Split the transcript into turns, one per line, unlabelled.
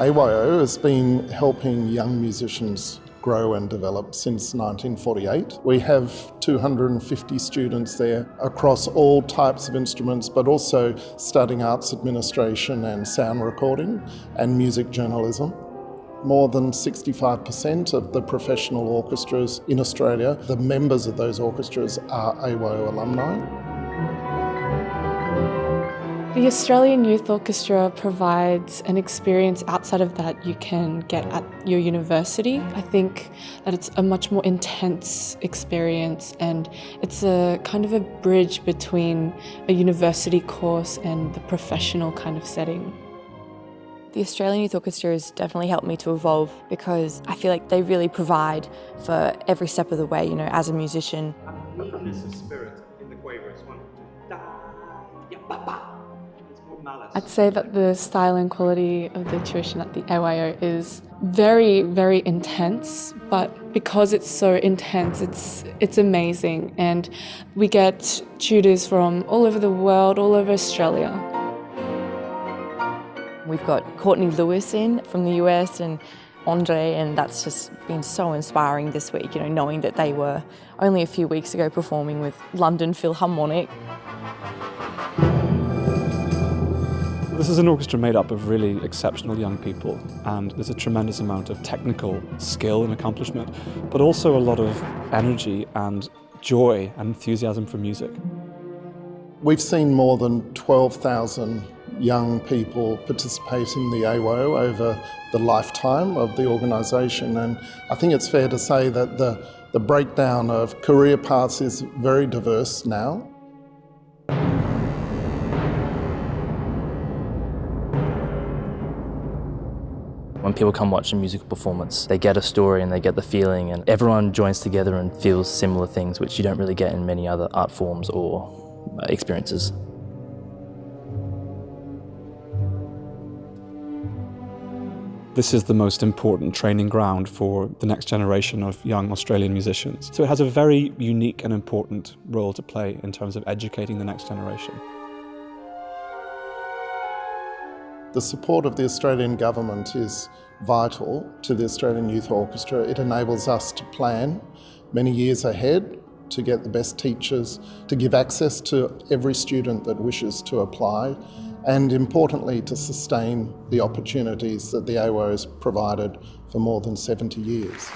AYO has been helping young musicians grow and develop since 1948. We have 250 students there across all types of instruments, but also studying arts administration and sound recording and music journalism. More than 65% of the professional orchestras in Australia, the members of those orchestras are AYO alumni.
The Australian Youth Orchestra provides an experience outside of that you can get at your university. I think that it's a much more intense experience and it's a kind of a bridge between a university course and the professional kind of setting.
The Australian Youth Orchestra has definitely helped me to evolve because I feel like they really provide for every step of the way, you know, as a musician.
I'd say that the style and quality of the tuition at the AYO is very, very intense, but because it's so intense, it's, it's amazing. And we get tutors from all over the world, all over Australia.
We've got Courtney Lewis in from the US and Andre, and that's just been so inspiring this week, you know, knowing that they were only a few weeks ago performing with London Philharmonic.
This is an orchestra made up of really exceptional young people and there's a tremendous amount of technical skill and accomplishment, but also a lot of energy and joy and enthusiasm for music.
We've seen more than 12,000 young people participate in the AYO over the lifetime of the organisation and I think it's fair to say that the, the breakdown of career paths is very diverse now.
When people come watch a musical performance, they get a story and they get the feeling and everyone joins together and feels similar things which you don't really get in many other art forms or uh, experiences.
This is the most important training ground for the next generation of young Australian musicians. So it has a very unique and important role to play in terms of educating the next generation.
The support of the Australian Government is vital to the Australian Youth Orchestra. It enables us to plan many years ahead to get the best teachers, to give access to every student that wishes to apply, and importantly to sustain the opportunities that the AYO has provided for more than 70 years.